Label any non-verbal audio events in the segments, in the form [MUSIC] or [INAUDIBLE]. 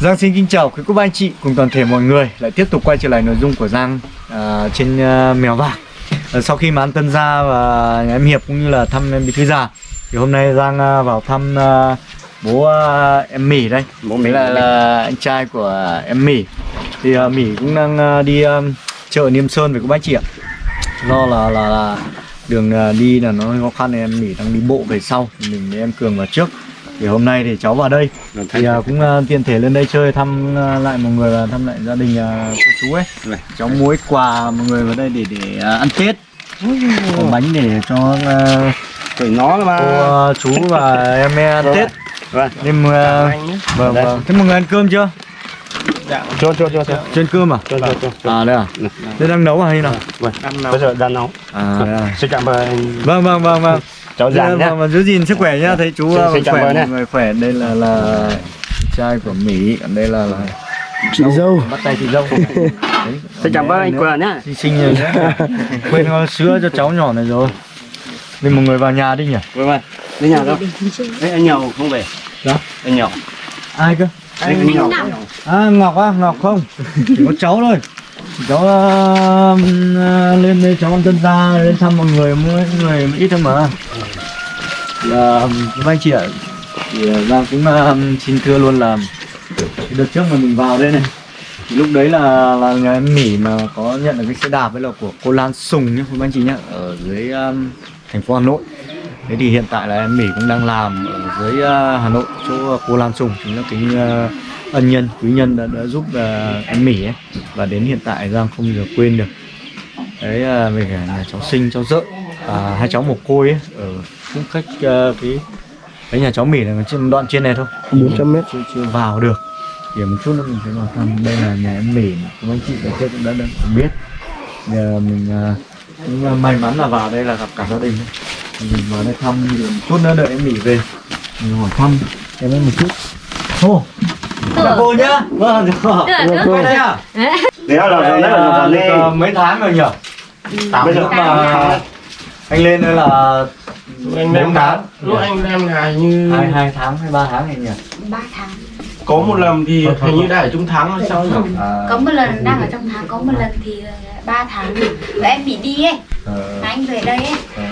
Giang xin kính chào quý cô bác anh chị cùng toàn thể mọi người. Lại tiếp tục quay trở lại nội dung của Giang à, trên à, mèo vạc. À, sau khi mà ăn tân gia và nhà em Hiệp cũng như là thăm em bí thư già thì hôm nay Giang à, vào thăm à, bố à, em Mỹ đây. Bố Mỹ là, là anh trai của em Mỹ thì à, Mỹ cũng đang à, đi à, chợ Niêm Sơn với cô bác anh chị ạ. Do là là, là đường à, đi là nó khó khăn nên em Mỹ đang đi bộ về sau. Mình với em Cường vào trước thì hôm nay thì cháu vào đây. Thì à, cũng à, tiện thể lên đây chơi thăm à, lại mọi người và thăm lại gia đình à, cô chú ấy. Này. cháu mua ít quà mọi người vào đây để để à, ăn tết. Có bánh để cho Phải nó là cô mà à, chú và em ăn Rồi. tết. Vâng. Nên à, vâng Đây. vâng. Thế mọi người ăn cơm chưa? Cho cho cho cho trên cơm à? Cho cho cho à đây à? Thế đang nấu à hay nào? Vâng. Bây giờ đang nấu. À, đây à. Xin cảm ơn vâng vâng vâng vâng cháu giang nhé Vâng, vâng, giữ gìn sức khỏe nhá. Thấy chú Xin- à, xin khỏe mọi người khỏe. Đây là là trai của mỹ. Còn đây là là chị dâu. Bắt tay chị dâu. [LAUGHS] Xin cảm ơn anh. Quyền nhé Xinh xinh rồi nhé [LAUGHS] Quên có sữa cho cháu nhỏ này rồi. Nên một người vào nhà đi nhỉ? Vâng vâng. Đi nhà đâu? Đấy anh Nhậu không về? Đó Anh Nhậu. Ai cơ? Anh anh Nhậu. À Ngọc á, Ngọc không? Chỉ có cháu thôi. Cháu uh, lên đây cháu ăn tân gia Lên thăm mọi người, mỗi người ít thôi mà Ờ, là các anh chị ạ. Thì ờ, vâng, Giang cũng uh, ờ, xin thưa luôn là Đợt trước mà mình vào đây này thì lúc đấy là là nhà em Mỹ mà có nhận được cái xe đạp với là của cô Lan Sùng nhé các anh chị nhé ở dưới um, thành phố Hà Nội. Thế thì hiện tại là em Mỹ cũng đang làm ở dưới uh, Hà Nội chỗ cô Lan Sùng. Chính là cái uh, ân nhân quý nhân đã, đã giúp uh, em Mỹ ấy. Và đến hiện tại Giang không giờ quên được. Đấy uh, về cả nhà cháu sinh cháu dợ và hai cháu một côi ấy ở cũng cách uh, cái cái nhà cháu Mỹ là trên đoạn trên này thôi. 400 mét. Chưa, chưa vào được. Thì một chút nữa mình sẽ vào thăm. Đây là nhà em Mỹ các anh chị ở trước cũng đã, đã biết. Giờ mình à, cũng à, may mắn là vào đây là gặp cả gia đình mình vào đây thăm thì một chút nữa đợi em Mỹ về. Mình hỏi thăm em ấy một chút. Ô chào cô nhá. Vâng quay đây à Đấy là là à, rồi được, đấy à, mấy tháng rồi nhỉ? Bây giờ mà anh lên đây là anh bốn đem tháng. Lúc anh đem là như hai hai tháng hay ba tháng này nhỉ? Ba tháng. Có một lần thì hình như đã ở trong tháng là sao nhỉ? À, có một lần đang ở trong tháng có một lần thì ba tháng. Và em bị đi ấy. Ờ, mà anh về đây ấy. Ờ.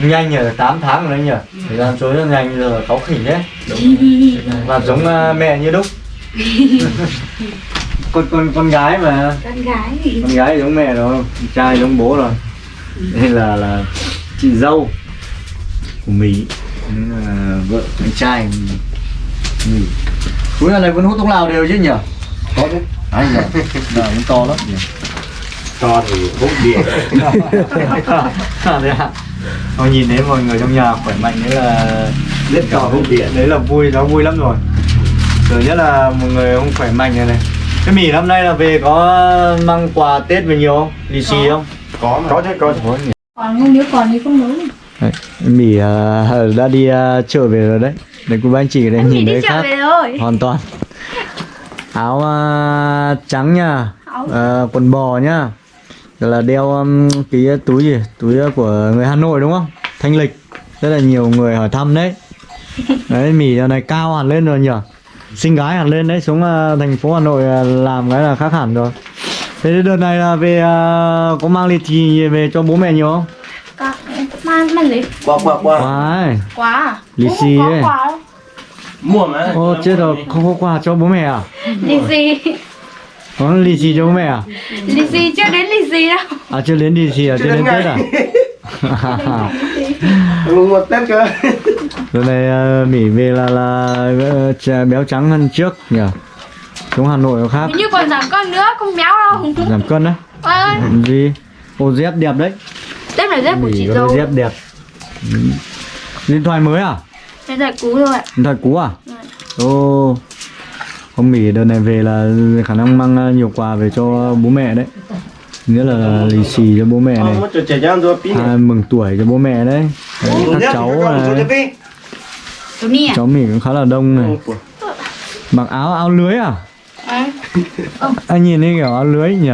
nhanh nhỉ 8 tháng rồi đấy nhỉ thời gian trôi rất nhanh giờ cáu khỉnh đấy. [LAUGHS] Và giống uh, mẹ như đúc. [LAUGHS] Con con con gái mà. Con gái con gái giống mẹ rồi trai giống bố rồi [LAUGHS] đây là là chị dâu của mỹ Đây là vợ anh trai mỹ. Cuối lần này vẫn hút thuốc lào đều chứ nhỉ? Có chứ. Anh nhỉ. [LAUGHS] Là cũng to lắm nhỉ. To thì hút điện? [LAUGHS] Thôi nhìn thấy mọi người trong nhà khỏe mạnh đấy là Rất to hút điện đấy là vui nó vui lắm rồi. Giờ nhất là một người không khỏe mạnh này này. Cái mì năm nay là về có mang quà tết về nhiều không? Lì xì không Có mà Có chứ có nhỉ còn không nếu còn thì không nấu đấy, mì uh, đã đi uh, chợ về rồi đấy. Đấy cô anh chị đây em nhìn chợ khác. về rồi. Hoàn toàn. Áo uh, trắng nha. Uh, quần bò nhá Rồi là đeo um, cái túi gì? Túi uh, của người Hà Nội đúng không? Thanh lịch. Rất là nhiều người hỏi thăm đấy. Đấy mì giờ này cao hẳn lên rồi nhỉ? Xinh gái hẳn lên đấy xuống uh, thành phố Hà Nội uh, làm cái là khác hẳn rồi thế đợt này là về uh, có mang lì xì về cho bố mẹ nhiều không? Có mang mang lấy Bọc bọc bọc Wow. quá. À Lì xì ấy. quà đâu mua mà. Ô chết rồi không có quà cho bố mẹ à? Lì xì có lì xì cho bố mẹ à? Lì xì chưa đến lì xì đâu. À chưa đến lì xì à? Chưa đến tết à? [LAUGHS] Mùng một Tết cơ. Giờ này uh, Mỹ về là là uh, chà- béo trắng hơn trước nhỉ Xuống Hà Nội có khác. Hình như còn giảm cân nữa không béo đâu. Giảm cân đấy ơi. Làm gì? Ô dép đẹp đấy. Tết là dép của Mỹ chị dâu cái dép đẹp. Ừ. Điện thoại mới à? bây giờ cú rồi ạ. Điện thoại cũ à? Vâng. Ô Ông Mỹ đợt này về là khả năng mang uh, nhiều quà về cho bố mẹ đấy. Nghĩa là lì xì cho bố mẹ này. À, Mừng tuổi cho bố mẹ đấy, đấy Các cháu này chú mi à? Cháu Mỹ cũng khá là đông này. Mặc áo áo lưới à? Anh nhìn thấy kiểu áo lưới nhỉ?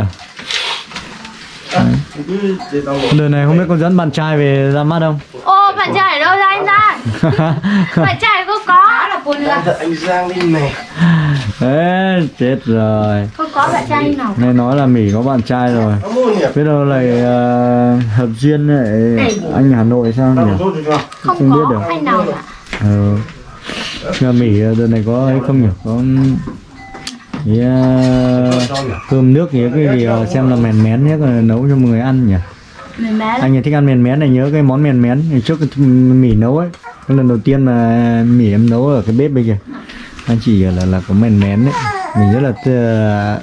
Đợt này không biết có dẫn bạn trai về ra mắt không? ô bạn trai ở đâu ra anh ra [LAUGHS] bạn trai cô có cô nữa anh Giang đi mẹ Đấy, chết rồi Không có bạn trai nào Nghe nói là Mỹ có bạn trai rồi Biết đâu lại ờ, hợp duyên lại anh Hà Nội sao nhỉ? Không, Không biết có được. anh nào cả Ờ. Nhà Mỹ ờ, đợt này có ấy không nhỉ? Có cái, ờ, cơm nước gì cái gì ờ, xem là mèn mén nhé nấu cho mọi người ăn nhỉ? Anh ấy thích ăn mèn mén này nhớ cái món mèn mén trước Mỹ nấu ấy. Cái lần đầu tiên mà Mỹ em nấu ở cái bếp bây giờ. Anh chỉ là là có mèn mén đấy. Mình rất là ờ,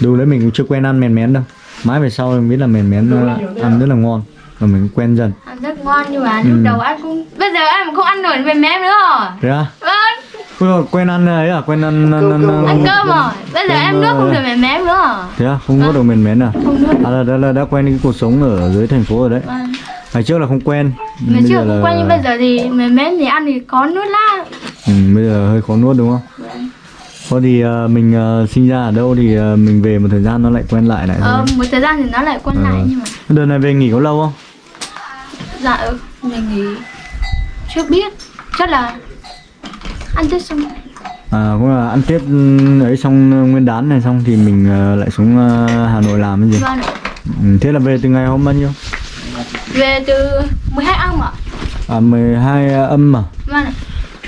dù đấy mình cũng chưa quen ăn mèn mén đâu. Mãi về sau mình biết là mèn mén ờ, ăn rất là ngon và mình quen dần. Ăn rất ngon nhưng mà Ừ. lúc đầu ăn cũng Bây giờ ăn mà không ăn nổi mẹ mé nữa rồi à? Vâng Dồi, quen ăn ấy à? Quen ăn, ăn, ăn, ăn, Ăn cơm rồi Bây giờ em không ờ, được mẹ mé nữa rồi Thế à? Không nuốt được mền mén à? Không À là, là, là đã quen cái cuộc sống ở dưới thành phố rồi đấy Vâng Ngày trước là không quen Ngày trước là- quen nhưng bây giờ thì mẹ mé thì ăn thì có nước lá ừ, Bây giờ hơi khó nuốt đúng không? Thôi thì ờ, mình ờ, sinh ra ở đâu thì ờ, mình về một thời gian nó lại quen lại lại Ờ một thời gian thì nó lại quen Ờ. lại nhưng mà Đợt này về nghỉ có lâu không? Dạ ừ, mình nghĩ Chưa biết Chắc là Ăn tết xong. À cũng là ăn Tết ừ, ấy xong ờ, nguyên đán này xong thì mình ờ, lại xuống ờ, Hà Nội làm cái gì Vâng ừ, Thế là về từ ngày hôm bao nhiêu? Về từ 12 âm ạ. À 12 âm à? Vâng.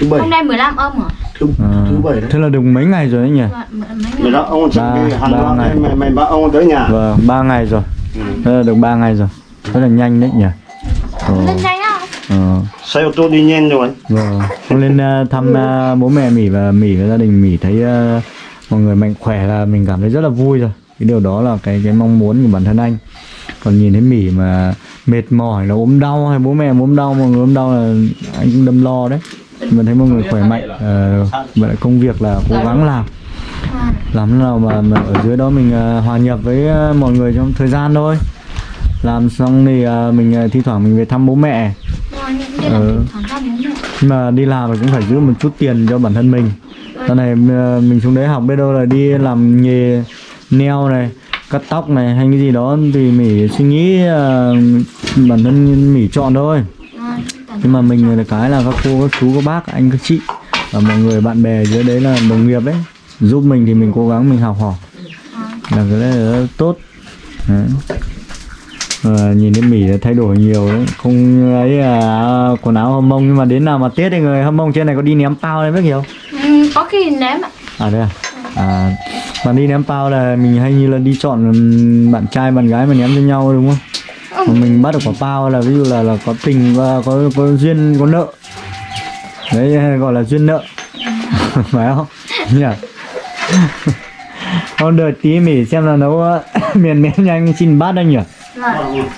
Thứ bảy. Hôm nay 15 âm ạ. Thứ, à thứ bảy đấy. Thế là được mấy ngày rồi đấy nhỉ? Vâng, mấy ông Ba- ba loạt ngày. mày mày bảo ông tới nhà. Vâng, 3 ngày rồi. Ừ. Thế là được 3 ngày rồi. Rất là nhanh đấy nhỉ? Ờ, đây á ờ, Xe ô tô đi nhanh rồi. Vâng. Con lên ờ, thăm ờ, bố mẹ Mỹ và Mỹ và gia đình Mỹ thấy ờ, mọi người mạnh khỏe là mình cảm thấy rất là vui rồi. Cái điều đó là cái cái mong muốn của bản thân anh. Còn nhìn thấy Mỹ mà mệt mỏi là ốm đau hay bố mẹ ốm đau mọi người ốm đau là anh cũng đâm lo đấy. Mình thấy mọi người khỏe mạnh vậy là công việc là cố gắng làm. Làm thế nào mà, mà ở dưới đó mình ờ, hòa nhập với ờ, mọi người trong thời gian thôi. Làm xong thì ờ, mình ờ, thi thoảng mình về thăm bố mẹ Ừ. nhưng mà đi làm thì cũng phải giữ một chút tiền cho bản thân mình. Sau này ờ, mình xuống đấy học biết đâu là đi làm nghề neo này cắt tóc này hay cái gì đó thì mình suy nghĩ uh, bản thân mình chọn thôi. Nhưng mà mình là cái là các cô các chú các bác anh các chị và mọi người bạn bè dưới đấy là đồng nghiệp đấy. Giúp mình thì mình cố gắng mình học hỏi. Là cái đấy là tốt. Đấy. Ờ, nhìn thấy Mỹ thay đổi nhiều đấy. Không ấy à, quần áo hâm mông nhưng mà đến nào mà Tết thì người hâm mông trên này có đi ném bao đấy biết hiểu Ừ, có khi ném ạ. À đây à? À mà đi ném bao là mình hay như là đi chọn bạn trai bạn gái mà ném cho nhau đúng không? Mà mình bắt được quả bao là ví dụ là là có tình và có có duyên có nợ. Đấy gọi là duyên nợ. [LAUGHS] Phải không? Nhỉ? [LAUGHS] Hôm đợi tí Mỹ xem là nấu [LAUGHS] miền mén nhanh xin bát anh nhỉ Vâng.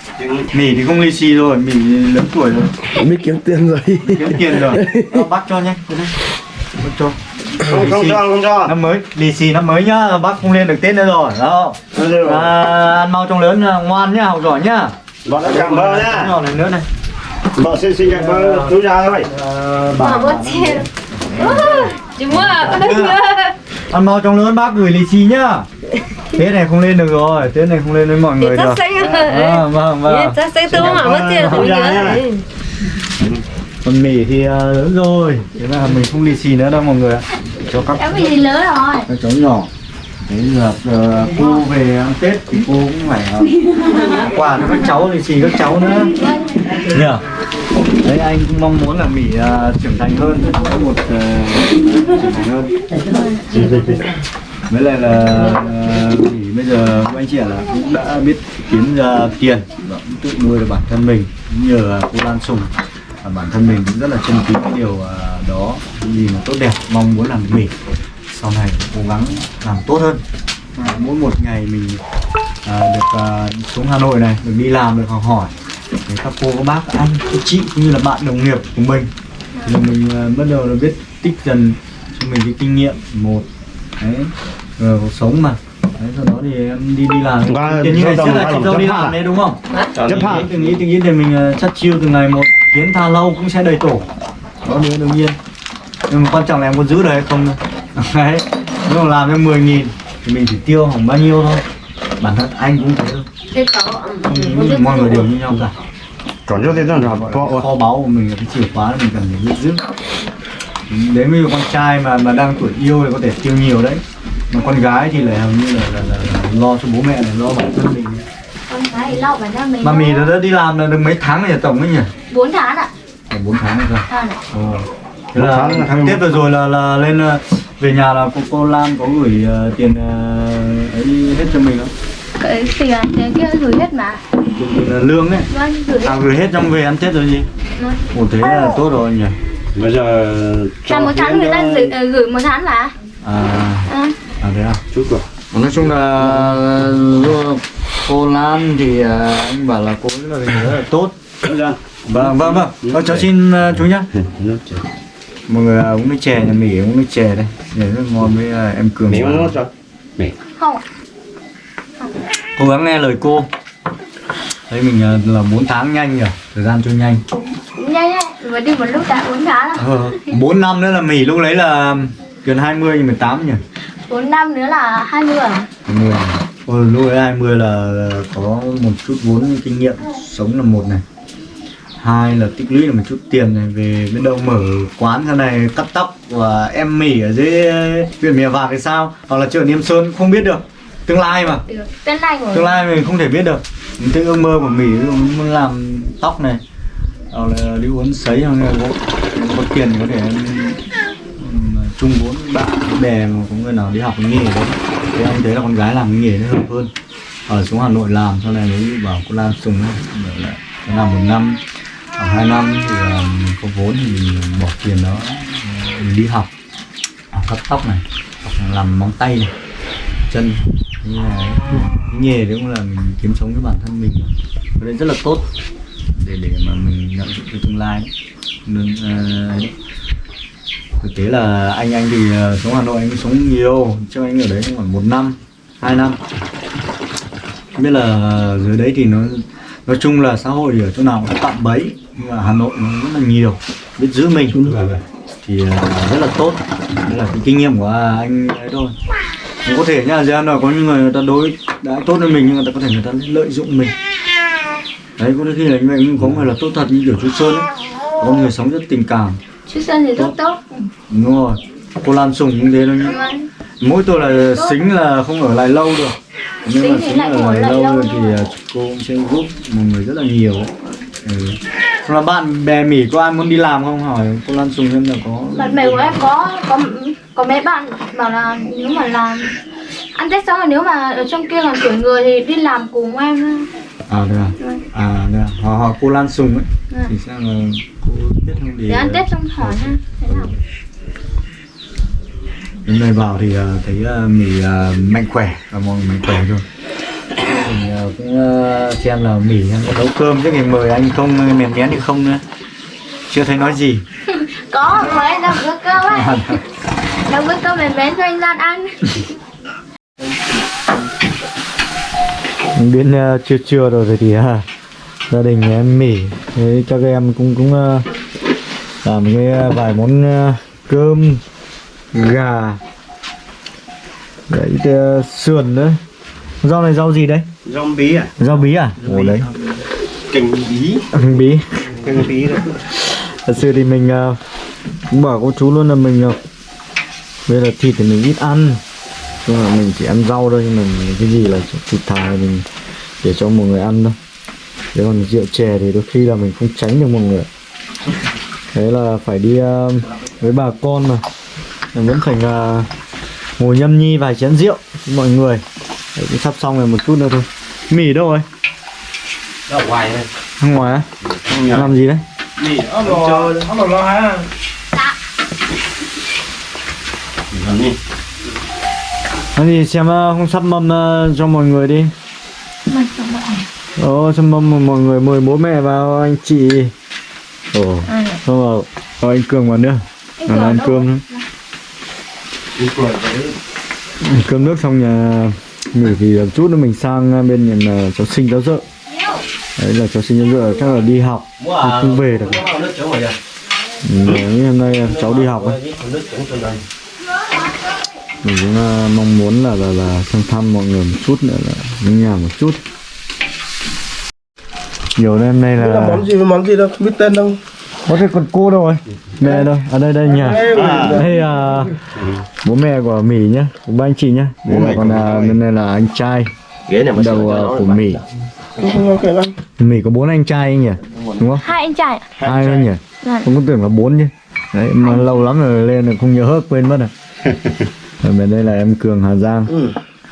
Mỹ thì không lì xì rồi, Mỹ lớn tuổi rồi biết kiếm tiền rồi Kiếm tiền rồi Đó, Bác cho nhé. Bác cho không không cho không cho Năm mới, lì xì năm mới nhá Bác không lên được Tết nữa rồi Đó à, Ăn mau trong lớn ngoan nhá, học giỏi nhá bọn đã cảm ơn nhá Nhỏ này nữa này bọn xin xin cảm ơn chú ra thôi à, bà, bớt tiền Chị mua à? Ăn mau trong lớn bác gửi lì xì nhá. [LAUGHS] Tết này không lên được rồi, Tết này không lên với mọi người được. [LAUGHS] Vâng, vâng, vâng. Chắc sẽ tôi mà mất tiền Không thì nhớ. Còn Mỹ thì à, lớn rồi. Thế là mình không lì xì nữa đâu mọi người Cho các bị gì lớn rồi. Các cháu nhỏ. Thế giờ ờ, cô về ăn Tết thì cô cũng phải ờ, [LAUGHS] quà cho các cháu lì xì các cháu nữa. Nhờ đấy anh cũng mong muốn là mỹ uh, trưởng thành hơn có một uh, trưởng thành hơn. Với lại là uh, mỹ bây giờ của anh chị là cũng đã biết kiếm ra tiền và cũng tự nuôi được bản thân mình cũng nhờ cô Lan Sùng. Và bản thân mình cũng rất là trân quý cái điều uh, đó. Cái gì mà tốt đẹp mong muốn làm mỹ. Sau này cố gắng làm tốt hơn. À, mỗi một ngày mình à, được à, xuống Hà Nội này được đi làm được học hỏi để các cô các bác anh các chị cũng như là bạn đồng nghiệp của mình. Thì mình à, bắt đầu là biết tích dần cho mình cái kinh nghiệm một đấy rồi cuộc sống mà. Đấy sau đó thì em đi đi làm. Tiền như ngày đó là chị làm dâu đi làm đấy đúng không? Chấp nghĩ từng nghĩ từng nghĩ thì mình uh, chắc chiêu từ ngày một. Kiến tha lâu cũng sẽ đầy tổ. Đó nữa đương nhiên. Nhưng mà quan trọng là em có giữ được hay không thôi [LAUGHS] đấy nếu mà làm cho 10 nghìn thì mình chỉ tiêu khoảng bao nhiêu thôi. Bản thân anh cũng thế thôi. Thế có không nghĩ mọi người đều như nhau cả còn cho rồi gọi là kho báu của mình là cái chìa khóa mình cần phải biết giữ Nếu như con trai mà mà đang tuổi yêu thì có thể tiêu nhiều đấy Mà con gái thì lại hầu như là, là, là, là lo cho bố mẹ này, lo bản thân mình con gái thì lo bản thân mình Mà mì nó đã đi làm là được mấy tháng rồi tổng ấy nhỉ? 4 tháng ạ 4 tháng rồi sao? à. Ồ. Thế Bốn là tháng Tết vừa rồi là là lên ờ, về nhà là cô cô Lan có gửi ờ, tiền ờ, ấy hết cho mình không? Cái tiền tiền kia gửi hết mà ờ, lương ấy. vâng gửi hết À gửi hết trong về ăn Tết rồi gì? Vâng. Ồ thế là tốt rồi nhỉ. bây giờ là một tháng người ta gửi, ờ, gửi một tháng mà À, à, à thế à. chút rồi Nói chung là ờ, cô Lan thì ờ, anh bảo là cô là rất là tốt. Giờ Vâng vâng vâng. Ờ, cháu xin ờ, chú nhá. nước chè Mọi người ờ, uống nước chè nhà mỉ uống nước chè đây. Để rất ngon với ờ, em Cường. miếng vào. nó cho mì không cố gắng nghe lời cô. Thấy mình ờ, là 4 tháng nhanh nhỉ? Thời gian trôi nhanh. Nhanh nhanh vừa đi một lúc đã 4 tháng rồi. Ờ, 4 năm nữa là mỉ lúc đấy là gần 20 nhưng 18 nhỉ? 4 năm nữa là 20 rồi. 20 Ôi, lúc đấy 20 là là có một chút vốn kinh nghiệm sống là một này. Hai là tích lũy được một chút tiền này về biết đâu mở quán sau này cắt tóc và em mỉ ở dưới huyện mèo vạc thì sao? Hoặc là chợ Niêm Sơn không biết được tương lai mà. Được. Tên này của tương lai mình. không thể biết được. Thế ước mơ của mình muốn làm tóc này hoặc là đi uốn sấy hoặc là có, có tiền thì có thể chung vốn bạn bè mà có người nào đi học cái nghề đấy. Thì anh thấy là con gái làm cái nghề nó hợp hơn. Ở xuống Hà Nội làm sau này mới bảo cô Lan Sùng nó làm một năm hoặc hai năm thì um, có vốn thì mình bỏ tiền đó mình đi học. Học cắt tóc này là làm móng tay này chân như là cái nghề đấy cũng là mình kiếm sống với bản thân mình cái đấy rất là tốt. Để để mà mình nhận dụng cái tương lai. Đấy. nên ấy. thực tế là anh anh thì ờ, sống Hà Nội anh sống nhiều. Chứ anh ở đấy khoảng một năm hai năm. Biết là dưới đấy thì nó nói chung là xã hội thì ở chỗ nào cũng tạm bấy. Nhưng mà Hà Nội nó rất là nhiều. Biết giữ mình. Thì ờ, rất là tốt. Đấy là cái kinh nghiệm của anh ấy thôi có thể nha gian là có những người, người ta đối đã tốt với mình nhưng người ta có thể người ta lợi dụng mình. Đấy có khi là như vậy nhưng có người là tốt thật như kiểu chú Sơn ấy. Có người sống rất tình cảm. Chú Sơn thì rất tốt. Đúng rồi. Cô Lan Sùng cũng thế thôi nhá. Mỗi tôi là xính là không ở lại lâu được. Nhưng Xính mà xính ở lại lại lâu lâu rồi thì à, cô cũng sẽ giúp một người rất là nhiều ừ. Là bạn bè mỉ có ai muốn đi làm không? Hỏi cô Lan Sùng xem là có bạn bè của em có có có mấy bạn bảo là nếu mà làm ăn tết xong rồi nếu mà ở trong kia còn tuổi người thì đi làm cùng em. À được à à được à. hỏi hỏi cô Lan Sùng ấy. Vâng. thì xem là cô biết không thì để ăn tết xong hỏi ha thế nào? Đến đây vào thì ờ, thấy uh, mì ờ, mạnh khỏe. Và mọi người mạnh khỏe rồi mình ờ, cũng ờ, xem là mì em có nấu cơm chứ ngày mời anh không ờ, mèn mén thì không nữa. Chưa thấy nói gì. [LAUGHS] Có mời anh làm bữa cơm ấy làm bữa cơm mềm mến cho anh Lan ăn. Đến uh, trưa trưa rồi thì uh, gia đình em mỉ thế các em cũng cũng uh, làm cái uh, vài món uh, cơm gà. Đấy uh, sườn nữa. Rau này rau gì đấy? Rong bí à? Rau bí à? Ồ đấy. Cành bí. Bí. Cành bí đấy thật sự thì mình uh, cũng bảo cô chú luôn là mình uh, bây giờ thịt thì mình ít ăn. Nhưng mà mình chỉ ăn rau thôi nhưng mà cái gì là thịt thà mình để cho mọi người ăn thôi. Thế còn rượu chè thì đôi khi là mình không tránh được mọi người thế là phải đi uh, với bà con mà. Mình vẫn phải uh, ngồi nhâm nhi vài chén rượu với mọi người. Đấy, cũng sắp xong rồi một chút nữa thôi. Mì đâu rồi ở ngoài ra ngoài á? Làm gì đấy? Mì nó lò nó lò ha làm đi Thế thì xem không sắp mâm cho mọi người đi rồi Ồ, sắp mâm mọi người mời bố mẹ vào anh chị Ồ, à, xong rồi có anh Cường vào nữa anh ăn cơm nữa Cơm nước xong nhà nghỉ thì một chút nữa mình sang bên nhà cháu sinh cháu dợ Đấy là cháu sinh cháu dợ chắc là đi học Không- không về được. rồi ừ, đấy, Hôm nay cháu đi học ấy nước chống trên đây Mình cũng uh, mong muốn là là là sang thăm mọi người một chút nữa là đến nhà một chút. Nhiều đêm nay Đây là là món gì với món gì đâu? Không biết tên đâu. Có thể còn cô đâu rồi mẹ đâu? Ở đây đây nhỉ đây à, bố mẹ của mỹ nhá của ba anh chị nhá. Đây là còn à, bên này là anh trai. Ghế này mà đầu à, của mỹ. mỹ có bốn anh trai nhỉ? Đúng không? Hai anh trai ạ. hai thôi nhỉ không có tưởng là bốn chứ. Đấy mà lâu lắm rồi lên rồi không nhớ hết quên mất rồi [LAUGHS] bên đây là em cường hà giang.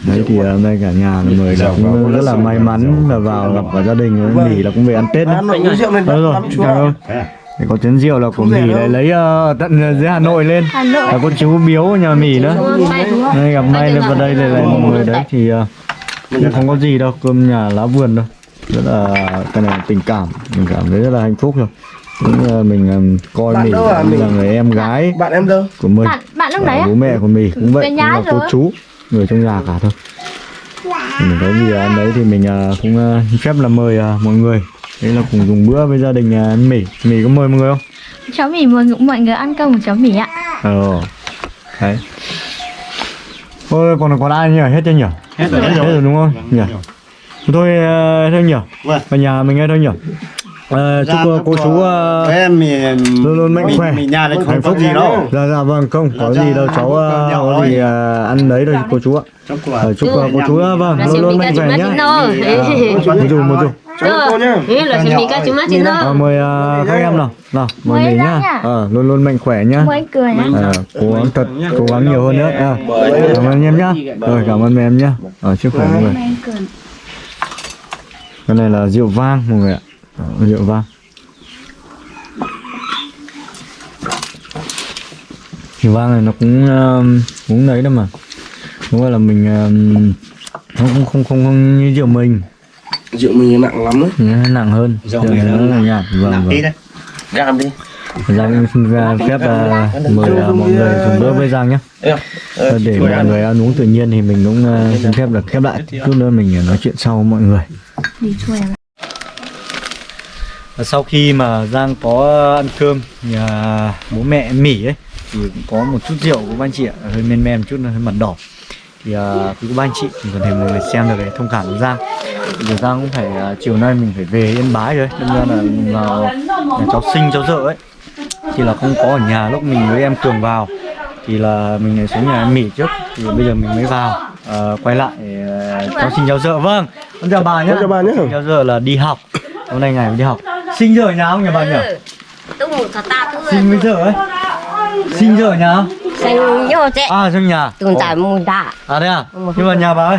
Đấy thì hôm nay cả nhà là mời là cũng rất là may mắn là vào gặp cả gia đình với mỹ là cũng về ăn tết đấy Đúng rồi, cảm ơn. Thì có chén rượu là của Mỹ lại lấy ờ, tận dưới Hà Nội lên. Hà Nội. Là có chú biếu ở nhà Mỹ nữa? Đây gặp may lên vào đây để lại mọi người đấy thì ờ, cũng không có gì đâu, cơm nhà lá vườn đâu Rất là cái này tình cảm, mình cảm thấy rất là hạnh phúc rồi Cũng, mình ờ, coi Bạn Mỹ đâu à? như Mình- là người em gái. bạn em đâu? Của mình. Bạn bạn lúc Và đấy á? bố mẹ của mình. Cũng vậy, cũng là cô chú người trong nhà cả thôi. Mình có gì ăn đấy thì mình ờ, cũng ờ, phép là mời mọi người. Đây là cùng dùng bữa với gia đình anh Mỹ. Mỹ có mời mọi người không? Cháu mì mời mọi người ăn cơm của cháu mì ạ. ờ đấy. Ôi, còn còn ai nhỉ? Hết chưa nhỉ? Hết rồi hết rồi. Đúng không? Nhỉ? thôi thôi nhỉ. Vâng. ở nhà mình nghe thôi nhỉ Ờ, chúc ờ, cô chú ờ, em thì luôn luôn mạnh khỏe. mình nhà hạnh không phúc có gì đâu. Dạ dạ vâng không có Dạ, gì đâu cháu ờ, có gì ăn đấy thôi cô chú ạ. Chúc cô chú ờ, vâng luôn luôn mạnh khỏe nhá. một dù một dù cô nhá. Ờ, mời ờ, các em nào. Nào mời mình nhá. ờ, luôn luôn mạnh khỏe nhá. Ờ, cố gắng thật cố gắng nhiều hơn nữa. Ờ, cảm ơn em nhá. rồi cảm ơn em nhá. Ở sức khỏe mọi người cái này là rượu vang mọi người ạ rượu vang. Rượu vang này nó cũng um, cũng đấy đó mà. Gọi là mình um, nó cũng không không không như rượu mình. Rượu mình nặng lắm đấy. Nó nặng hơn. Rượu này nó là nhạt vâng vâng. Gam đi. Giang em xin ra phép uh, mời uh, mọi người dùng bữa với Giang nhé. Ờ, để mọi người ăn uống tự nhiên thì mình cũng uh, xin phép được khép lại. chút nữa mình nói chuyện sau với mọi người. À. Và sau khi mà Giang có ăn cơm nhà bố mẹ Mỹ ấy thì cũng có một chút rượu của anh chị ạ hơi men men một chút hơi mặt đỏ. Thì uh, quý cô anh chị mình còn thể mọi người xem được cái thông cảm của Giang. Thì Giang cũng phải uh, chiều nay mình phải về Yên Bái rồi đâm ra là mình vào nhà cháu sinh cháu dợ ấy. Thì là không có ở nhà lúc mình với em Cường vào thì là mình lại xuống nhà em Mỹ trước thì bây giờ mình mới vào. Ờ, quay lại ờ, cháu sinh cháu dợ. Vâng con chào bà nhé Con chào bà nhé. cháu dợ là đi học. Hôm nay ngày đi học sinh giờ nhà không nhà bà nhỉ? Tôi ngủ thật ta tôi. Sinh với giờ ấy. Sinh giờ nhà. Không xanh vô thế. À trong nhà. Tôi tại mùi đã à đây à? Nhưng mà nhà bà ơi.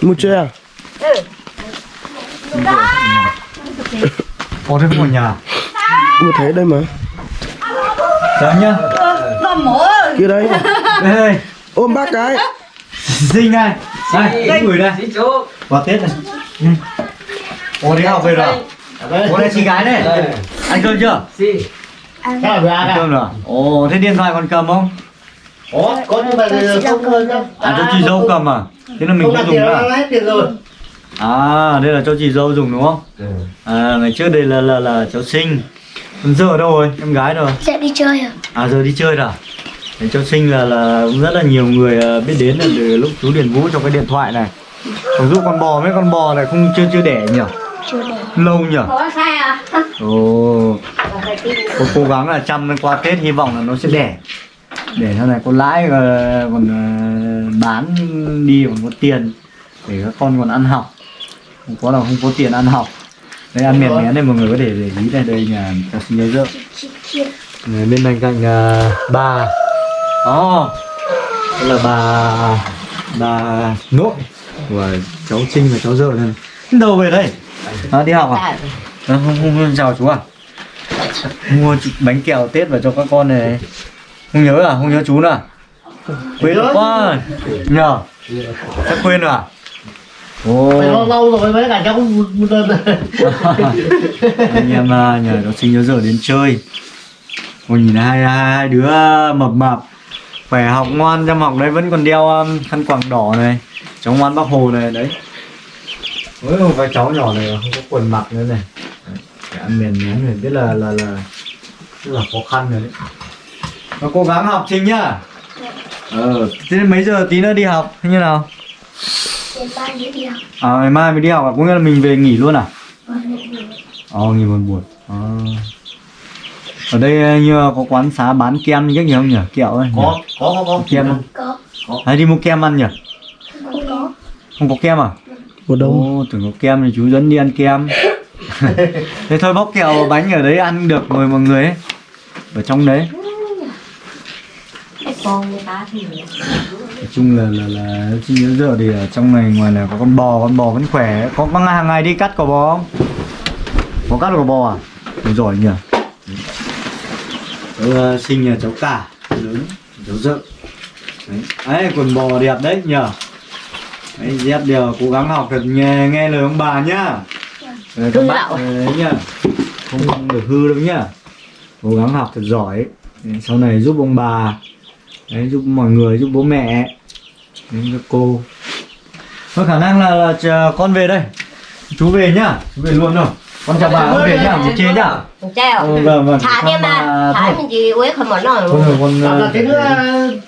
Mua chưa? Có thế ở nhà mua thế đây mà. Chào nhá. Kia đây. Đây đây ôm bác cái. Sinh này. Đây gửi đây. Quà tết này ô đi học về rồi? À? ô đây chị gái này. Ăn cơm chưa? Ăn. Cơm rồi. Ồ thế điện thoại còn cầm không? Ủa, có như vậy thì không đâu à cho chị dâu cầm à? Thế là mình không dùng nữa à? hết tiền rồi. À đây là cho chị dâu dùng đúng không? À ngày trước đây là là là cháu sinh. Còn giờ đâu rồi? Em gái rồi Sẽ đi chơi à? à giờ đi chơi rồi à? Cháu sinh là là cũng rất là nhiều người ờ, biết đến là từ lúc chú Điền Vũ trong cái điện thoại này. Ví dụ con bò mấy con bò này không chưa chưa đẻ nhỉ. Lâu nhỉ? Có sai à? ồ. Cô cố gắng là chăm qua Tết hy vọng là nó sẽ đẻ. Để sau này có lãi ờ, còn ờ, bán đi còn có tiền để các con còn ăn học. Không có là không có tiền ăn học. Đây ăn miền mén này mọi người có thể để ý đây đây nhà cháu sinh nhớ rợ Này, bên bên cạnh uh, bà. Ồ. Đây là bà Bà nội Của cháu Trinh và cháu Dợ này. Đâu về đây à, Đi học à? à không, không, không chào chú à? Mua bánh kẹo Tết vào cho các con này. Không nhớ à? Không nhớ chú nữa à? Quên quá. Nhờ? Chắc quên rồi à? Ồ. Lâu lâu rồi mấy cả cháu đơn. [LAUGHS] Anh em à, nhờ nó sinh nhớ giờ đến chơi. Ôi nhìn hai, hai, hai đứa mập mập khỏe học ngoan chăm học đấy vẫn còn đeo um, khăn quàng đỏ này. Cháu ngoan bác hồ này đấy với một cái cháu nhỏ này không có quần mặc nữa này. Đấy, phải ăn miền mén phải biết là là là rất là khó khăn rồi đấy. Nó cố gắng học trình nhá. Ờ thế mấy giờ tí nữa đi học hay như nào? Đến ba giờ đi học. à ngày mai mới đi học à? Có nghĩa là mình về nghỉ luôn à? Ờ nghỉ một buổi à. ở đây như có quán xá bán kem như cách gì không nhỉ? Kẹo ấy có có có có. Kem không Có. hay đi mua kem ăn nhỉ? Không có. không có kem à một Ồ, tưởng có kem thì chú dẫn đi ăn kem. [LAUGHS] Thế thôi bóc kẹo bánh ở đấy ăn được mời mọi người ấy. Ở trong đấy. Cái con người ta thì nói chung là là là nhớ giờ thì ở trong này ngoài là có con bò con bò vẫn khỏe. Có có hàng ngày đi cắt cỏ bò không? Có cắt cỏ bò à? Ôi giỏi nhỉ. Cháu uh, sinh nhà cháu cả. Lớn cháu dợ đấy. ấy quần bò đẹp đấy nhờ đấy dép đều cố gắng học thật nghe nghe lời ông bà nhá Rồi các bạn đấy nhá không, được hư đâu nhá cố gắng học thật giỏi Đấy, sau này giúp ông bà đấy giúp mọi người giúp bố mẹ đến các cô có khả năng là, là chờ con về đây chú về nhá chú về luôn rồi con chào bà con về nhá một chế nhá ừ, vâng vâng Thả đi mà Thả mình chỉ uế không nổi thôi rồi con ờ, cái nữa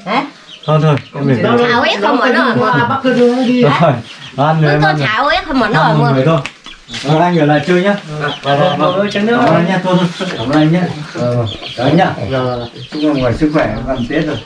Hả? Thôi thôi con rồi Thả uế không mà bắt cái nữa đi. Ăn rồi tôi ăn rồi. thả uế không mở ăn nổi một mà người thôi. Vâng, anh ở lại chơi nhá. Vâng vâng vâng cảm ơn anh nhá thôi thôi cảm ơn anh nhá. Ờ, đấy nhá. chúc mọi người sức khỏe ăn tết rồi